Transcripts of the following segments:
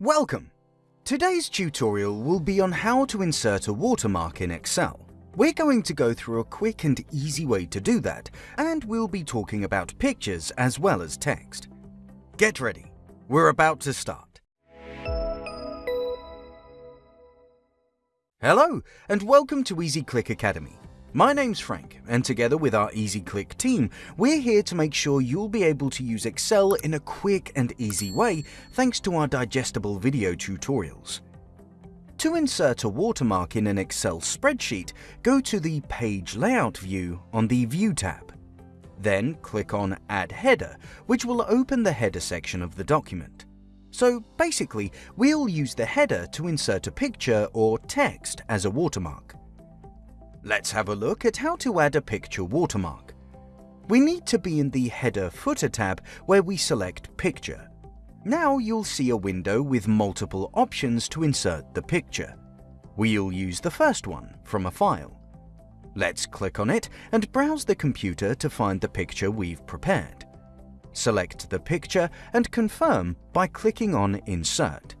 Welcome! Today's tutorial will be on how to insert a watermark in Excel. We're going to go through a quick and easy way to do that, and we'll be talking about pictures as well as text. Get ready, we're about to start. Hello, and welcome to EasyClick Academy. My name's Frank, and together with our EasyClick team, we're here to make sure you'll be able to use Excel in a quick and easy way thanks to our digestible video tutorials. To insert a watermark in an Excel spreadsheet, go to the Page Layout view on the View tab. Then click on Add Header, which will open the header section of the document. So basically, we'll use the header to insert a picture or text as a watermark. Let's have a look at how to add a picture watermark. We need to be in the Header Footer tab where we select Picture. Now you'll see a window with multiple options to insert the picture. We'll use the first one from a file. Let's click on it and browse the computer to find the picture we've prepared. Select the picture and confirm by clicking on Insert.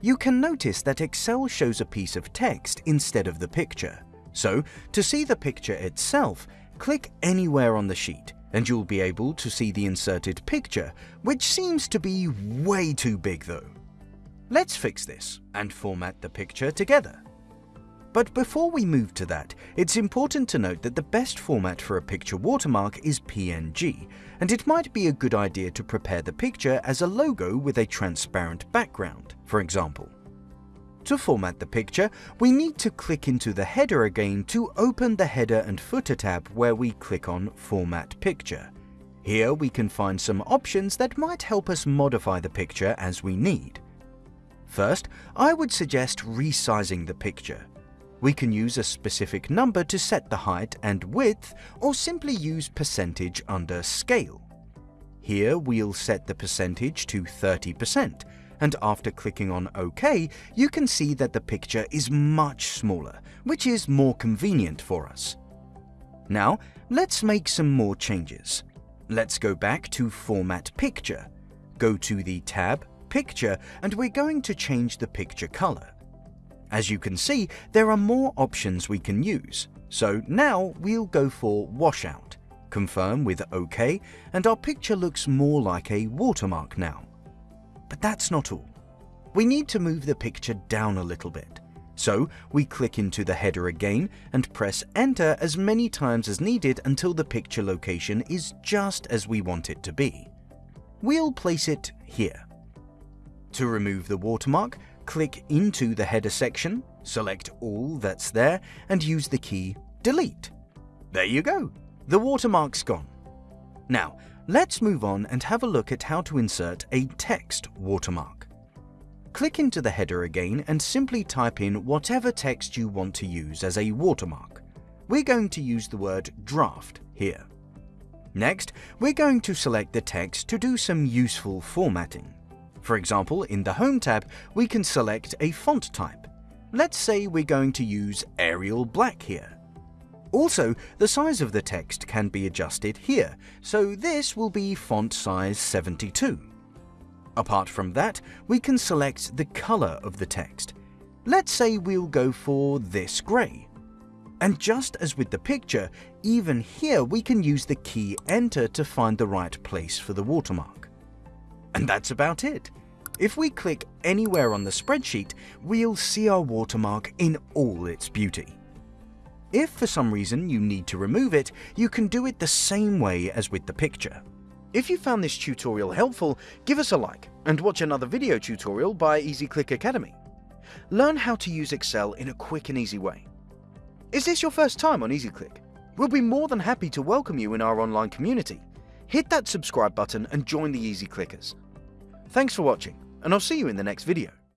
You can notice that Excel shows a piece of text instead of the picture. So, to see the picture itself, click anywhere on the sheet and you'll be able to see the inserted picture, which seems to be way too big though. Let's fix this and format the picture together. But before we move to that, it's important to note that the best format for a picture watermark is PNG, and it might be a good idea to prepare the picture as a logo with a transparent background, for example. To format the picture, we need to click into the header again to open the header and footer tab where we click on Format Picture. Here we can find some options that might help us modify the picture as we need. First, I would suggest resizing the picture. We can use a specific number to set the height and width, or simply use percentage under scale. Here we'll set the percentage to 30%, and after clicking on OK, you can see that the picture is much smaller, which is more convenient for us. Now, let's make some more changes. Let's go back to Format Picture. Go to the tab Picture and we're going to change the picture color. As you can see, there are more options we can use. So now we'll go for Washout. Confirm with OK and our picture looks more like a watermark now. But that's not all. We need to move the picture down a little bit. So we click into the header again and press enter as many times as needed until the picture location is just as we want it to be. We'll place it here. To remove the watermark, click into the header section, select all that's there and use the key delete. There you go, the watermark's gone. Now, Let's move on and have a look at how to insert a text watermark. Click into the header again and simply type in whatever text you want to use as a watermark. We're going to use the word draft here. Next, we're going to select the text to do some useful formatting. For example, in the Home tab, we can select a font type. Let's say we're going to use Arial Black here. Also, the size of the text can be adjusted here, so this will be font size 72. Apart from that, we can select the color of the text. Let's say we'll go for this grey. And just as with the picture, even here we can use the key Enter to find the right place for the watermark. And that's about it. If we click anywhere on the spreadsheet, we'll see our watermark in all its beauty. If for some reason you need to remove it, you can do it the same way as with the picture. If you found this tutorial helpful, give us a like and watch another video tutorial by EasyClick Academy. Learn how to use Excel in a quick and easy way. Is this your first time on EasyClick? We'll be more than happy to welcome you in our online community. Hit that subscribe button and join the Easy Clickers. Thanks for watching, and I'll see you in the next video.